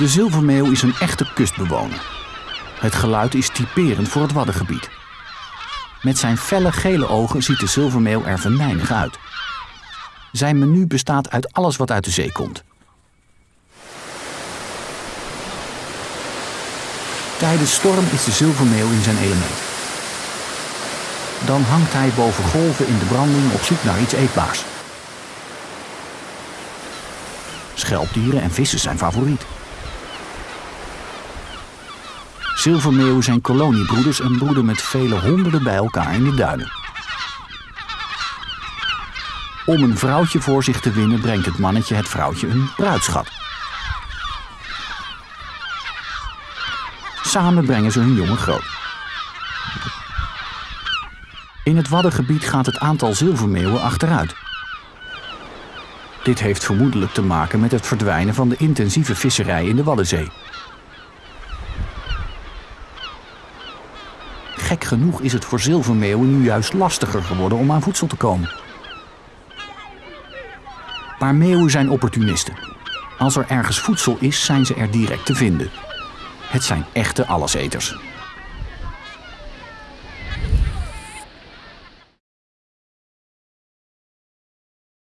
De zilvermeeuw is een echte kustbewoner. Het geluid is typerend voor het Waddengebied. Met zijn felle gele ogen ziet de zilvermeeuw er venijnig uit. Zijn menu bestaat uit alles wat uit de zee komt. Tijdens storm is de zilvermeeuw in zijn element. Dan hangt hij boven golven in de branding op zoek naar iets eetbaars. Schelpdieren en vissen zijn favoriet. Zilvermeeuwen zijn koloniebroeders en broeden met vele honderden bij elkaar in de duinen. Om een vrouwtje voor zich te winnen brengt het mannetje het vrouwtje een bruidschat. Samen brengen ze hun jongen groot. In het Waddengebied gaat het aantal zilvermeeuwen achteruit. Dit heeft vermoedelijk te maken met het verdwijnen van de intensieve visserij in de Waddenzee. Gek genoeg is het voor zilvermeeuwen nu juist lastiger geworden om aan voedsel te komen. Maar meeuwen zijn opportunisten. Als er ergens voedsel is, zijn ze er direct te vinden. Het zijn echte alleseters.